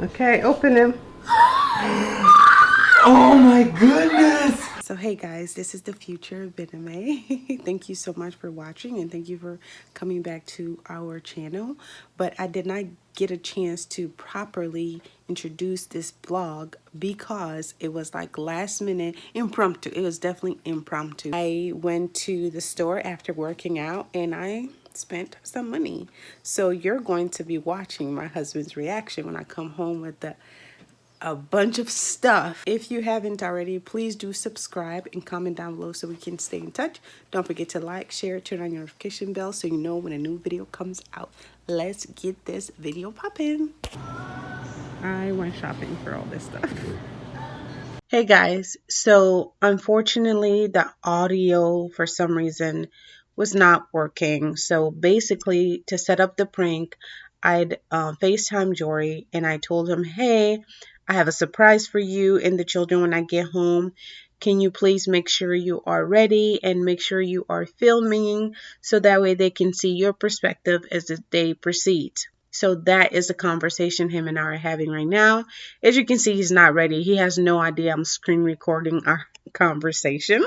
Okay, open him. Oh my goodness! So hey guys, this is the future of Bename. thank you so much for watching and thank you for coming back to our channel. But I did not get a chance to properly introduce this vlog because it was like last minute impromptu. It was definitely impromptu. I went to the store after working out and I spent some money. So you're going to be watching my husband's reaction when I come home with the a bunch of stuff. If you haven't already, please do subscribe and comment down below so we can stay in touch. Don't forget to like, share, turn on your notification bell so you know when a new video comes out. Let's get this video popping. I went shopping for all this stuff. Hey guys, so unfortunately the audio for some reason was not working. So basically to set up the prank, I'd uh, FaceTime Jory and I told him, hey, I have a surprise for you and the children when I get home. Can you please make sure you are ready and make sure you are filming so that way they can see your perspective as the day proceeds. So that is the conversation him and I are having right now. As you can see, he's not ready. He has no idea I'm screen recording our conversation.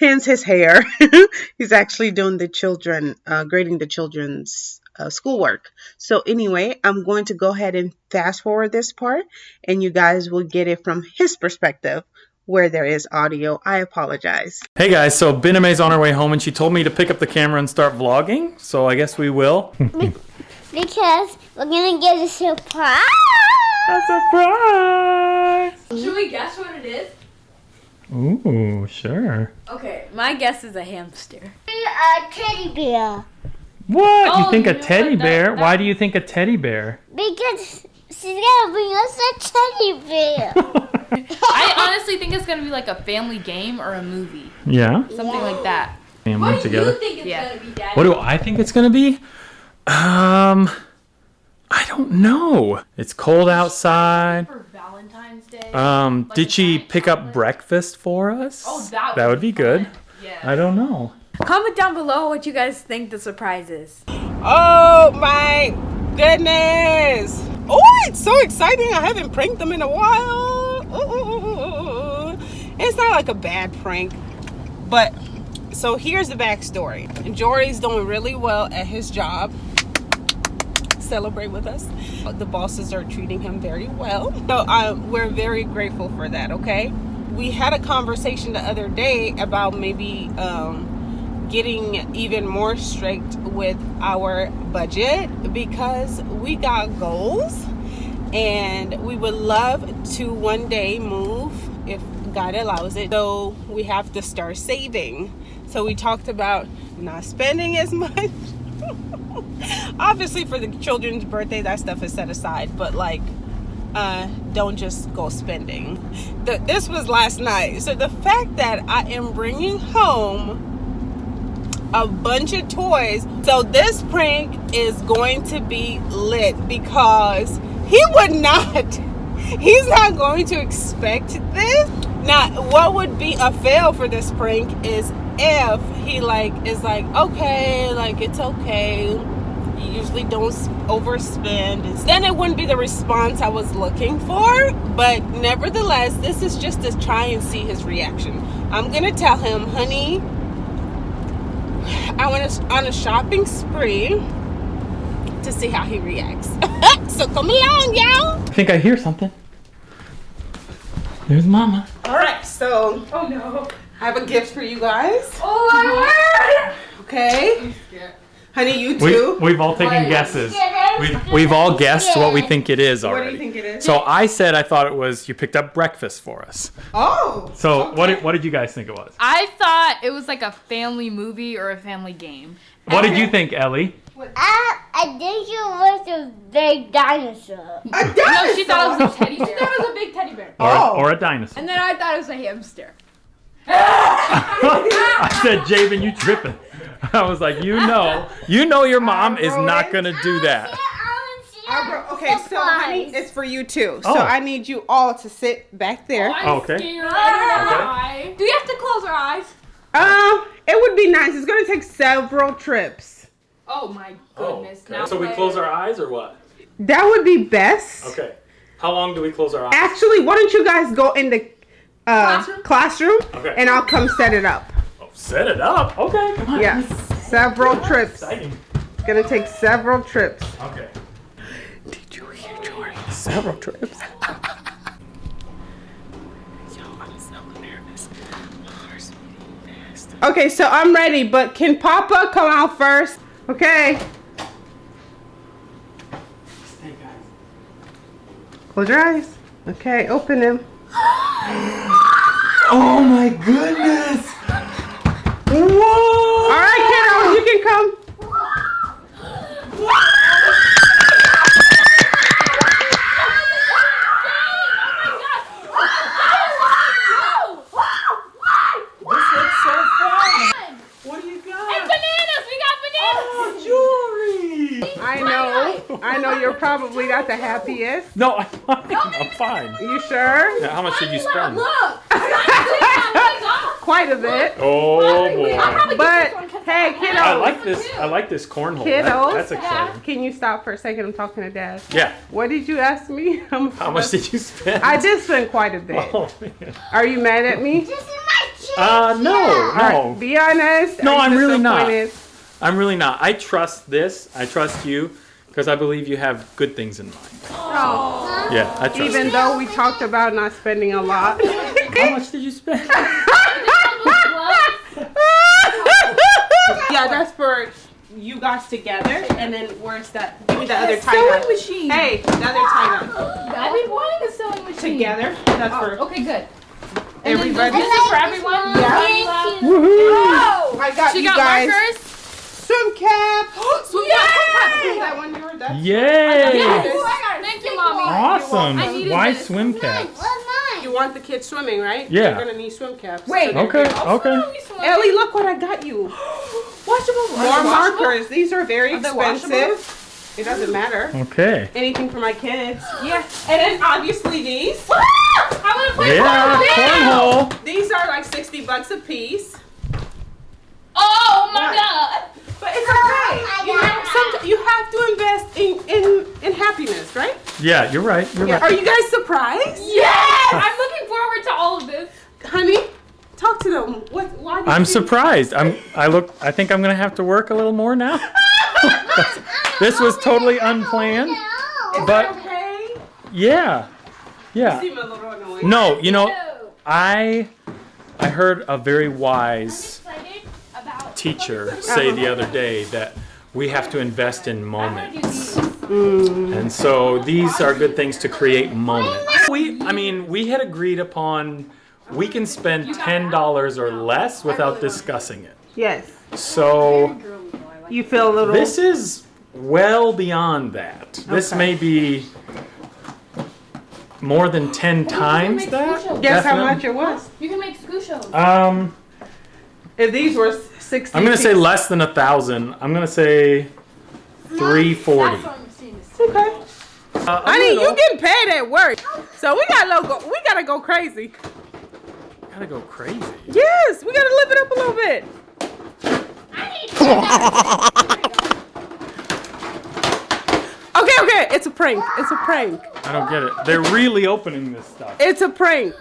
Hence his hair. he's actually doing the children, uh, grading the children's uh, schoolwork. So anyway, I'm going to go ahead and fast forward this part and you guys will get it from his perspective where there is audio. I apologize. Hey guys, so Bename's on her way home and she told me to pick up the camera and start vlogging, so I guess we will. because we're gonna get a surprise. A surprise! Should we guess what it is? Ooh, sure. Okay, my guess is a hamster. A teddy bear. What? Oh, you think you a teddy what? That- bear? that- Why do you think a teddy bear? Because she's gonna bring us a teddy bear. I honestly think it's gonna be like a family game or a movie, yeah? something like that. Family together. think it's Yeah. gonna be, Daddy? What do I think it's gonna be? Um, I don't know. It's cold outside. for Valentine's Day? Um, Like did she giant pick up breakfast for us? oh, that, that would be good. Yeah. I don't know. Comment down below what you guys think the surprise is. Oh my goodness. Oh, it's so exciting. I haven't pranked them in a while. Ooh. It's not like a bad prank, but so here's the backstory. Jory's doing really well at his job. Celebrate with us. The bosses are treating him very well. So uh, we're very grateful for that, okay? We had a conversation the other day about maybe um, getting even more strict with our budget because we got goals and we would love to one day move if God allows it. So we have to start saving. So we talked about not spending as much. Obviously for the children's birthday that stuff is set aside, but like uh, don't just go spending. The, this was last night. So the fact that I am bringing home a bunch of toys. So this prank is going to be lit because he would not, he's not going to expect this. Now, what would be a fail for this prank is if he like is like, okay, like it's okay. You usually don't overspend. Then it wouldn't be the response I was looking for. But nevertheless, this is just to try and see his reaction. I'm gonna tell him, honey, I went on a shopping spree to see how he reacts. so come along, y'all. I think I hear something. There's Mama. All right, so Oh no. I have a gift for you guys. Oh my word! Okay, honey, you We, too. we've all taken What? guesses. We've, we've all guessed what we think it is already. what do you think it is? So I said I thought it was you picked up breakfast for us. oh, So what did, what did you guys think it was? I thought it was like a family movie or a family game. What did you think, Ellie? Uh, I think it was a big dinosaur. a dinosaur? No, dinosaur. she thought it was a teddy bear. She thought it was a big teddy bear. Or, Oh. or a dinosaur? And then I thought it was a hamster. I said, Javen, you tripping. I was like, you know, you know your mom is not gonna do that. Albert, okay, so honey, it's for you too. So Oh. I need you all to sit back there. I'm Okay. scared. I Do we have to close our eyes? Um, it would be nice. It's gonna take several trips. Oh my goodness. Now So we play close our eyes or what? That would be best. Okay. How long do we close our eyes? Actually, why don't you guys go in the uh, Classroom? classroom, Okay. and I'll come set it up. Oh, set it up. Okay, come on. Yeah, several trips. Exciting. It's gonna take several trips. Okay. Did you hear Jordan? Several trips. Yo, I'm so nervous. My heart's beating fast. Okay, so I'm ready, but can Papa come out first? Okay. Close your eyes. Okay, open them. Oh my goodness! Whoa! All right, kiddos, you can come. This looks so fun! What do you got? Bananas! We got bananas! Jewelry! I know. I know you're probably not the happiest. No, I'm fine. I'm fine. You sure? Now, how much did you spend? Look! Quite a bit. Oh boy. But hey, kiddos, I like this. I like this cornhole. That- Kiddos? that's exciting. can you stop for a second? I'm talking to Dad. Yeah. What did you ask me? I'm How much did you spend? I did spend quite a bit. Oh man. Are you mad at me? This is my chance. Uh, no, All right, no. be honest. No, I'm really not. I'm really not. I trust this. I trust you because I believe you have good things in mind. Oh, Yeah, I trust even you. though we talked about not spending a lot. How much did you spend? yeah, that's for you guys together. And then where's that? Give me the other tie Sewing dye. machine. Hey, the other tie dye. I've been wanting a sewing machine. Together. That's Oh, for okay, good. everybody. This is for everyone? Yeah. Oh! I got She you got guys. markers? Swim cap. Swim Is cap! that one yours? That's Yay! Yes! Thank you, mommy. Awesome. I Why this. swim caps? What's mine? You want the kids swimming, right? Yeah. You're gonna need swim caps. Wait. Okay, okay. Ellie, look what I got you. Washable. More markers. These are very Are expensive. It doesn't matter. Okay. Anything for my kids. Yeah. And then obviously these. I want to play Yeah, cornhole. cornhole. These are like 60 bucks a piece. Oh my What? god. But it's okay. Oh you know, some, you have to invest in, in, in happiness, right? Yeah, you're right. You're Yeah. Are you guys surprised? Yes! I'm looking forward to all of this. Honey, talk to them. What, why did I'm you- surprised. I'm. I look. I think I'm gonna have to work a little more now. this was totally unplanned, No. but Okay. yeah, yeah. Seem a little annoying. No, you know, I I heard a very wise teacher say the other day that we have to invest in moments. Mm. And so these are good things to create moments. We I mean, we had agreed upon we can spend $10 or less without discussing it. Yes. So You feel a little. this is well beyond that. This may be more than 10 times that. Guess how much it was? You can make scooshes. Um If these were 60 I'm gonna say less than a thousand. I'm gonna say three forty. Okay. Honey, you getting paid at work, so we gotta go. We gotta go crazy. gotta go crazy. Yes, we gotta live it up a little bit. Okay, okay, it's a prank. It's a prank. I don't get it. They're really opening this stuff. It's a prank.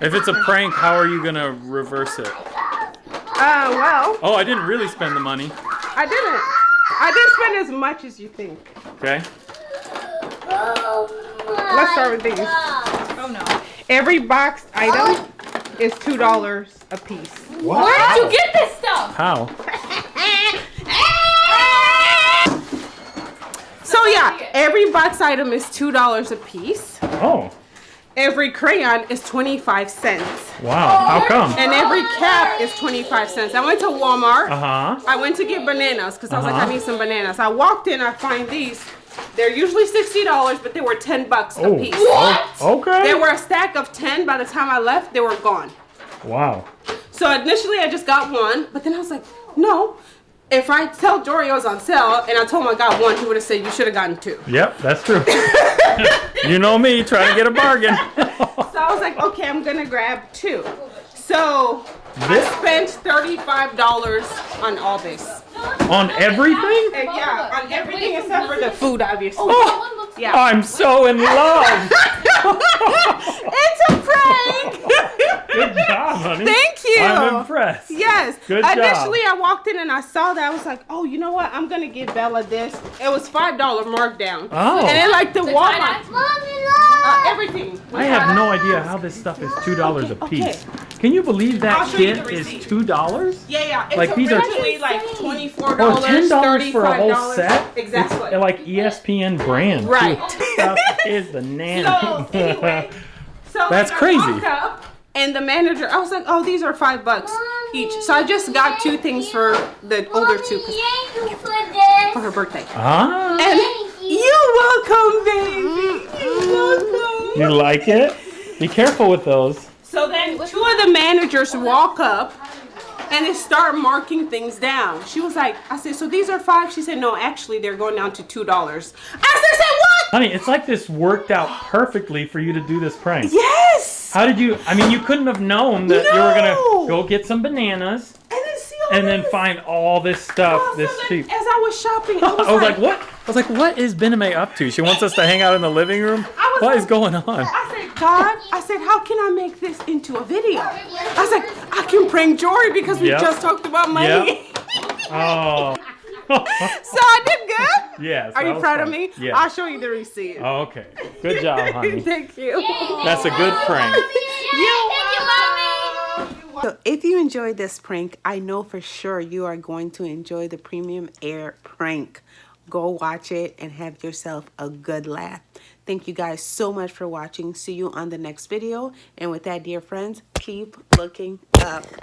If it's a prank, how are you gonna reverse it? Uh, well, Oh, I didn't really spend the money. I didn't. I didn't spend as much as you think. Okay. Oh Let's start with these. Oh no. Every boxed item is two dollars a piece. Where did you get this stuff? How? So yeah, every box item is two dollars a piece. Oh, Every crayon is twenty-five cents, wow. How come? and every cap is twenty-five cents. I went to Walmart. Uh huh. I went to get bananas because I was like, Uh-huh. I need some bananas. I walked in, I find these. They're usually sixty dollars, but they were ten bucks Oh. a piece. What? Okay. There were a stack of ten. By the time I left, they were gone. Wow. So initially, I just got one, but then I was like, no. If I tell Jory it was on sale and I told him I got one, he would have said you should have gotten two. Yep, that's true. you know me, trying to get a bargain. So I was like, okay, I'm gonna grab two. So I This- spent thirty-five dollars on all this. On everything? And yeah, on everything except for the food, obviously. Oh, Yeah. I'm so in love. it's a prank. Good job, honey. Thank you. I'm impressed. Yes. Good job. Initially, I walked in and I saw that. I was like, oh, you know what? I'm gonna give Bella this. It was five dollar markdown. Oh. And then like the The Walmart, uh, everything. I have no idea how this stuff is two dollars okay, a piece. okay. Can you believe that I'll show you kit is two dollars? Yeah, yeah. It's Like, these are- originally like twenty four Oh, dollars, ten dollars thirty for a whole set? Exactly. It's like E ESPN brand. Right. Too. Stuff is the nanny. So anyway, so That's crazy. up, and the manager, I was like, oh, these are five bucks each. So I just got two things for the older two for for her birthday. ah, And you're welcome, baby. You're welcome. you like it? Be careful with those. So then two of the managers walk up and they start marking things down. She was like, I said, so these are five? She said, no, actually they're going down to two dollars. I said, what? Honey, it's like this worked out perfectly for you to do this prank. Yes. How did you? I mean, you couldn't have known that you were gonna go get some bananas And then see all and then find all this stuff Oh, this cheap. As I was shopping, I was, I was like, what? I was like, what is Bename up to? She wants us to hang out in the living room. Was What is going on? I said, God, I said, how can I make this into a video? I said, I can prank Jory because we Yep. just talked about money. Oh. so I did good. yes. Are you was proud of me? Yes. I'll show you the receipt. Oh, okay. Good job, honey. Thank you. That's a good prank. So if you enjoyed this prank, I know for sure you are going to enjoy the Premium Air prank. Go watch it and have yourself a good laugh. Thank you guys so much for watching. See you on the next video. And with that, dear friends, keep looking up.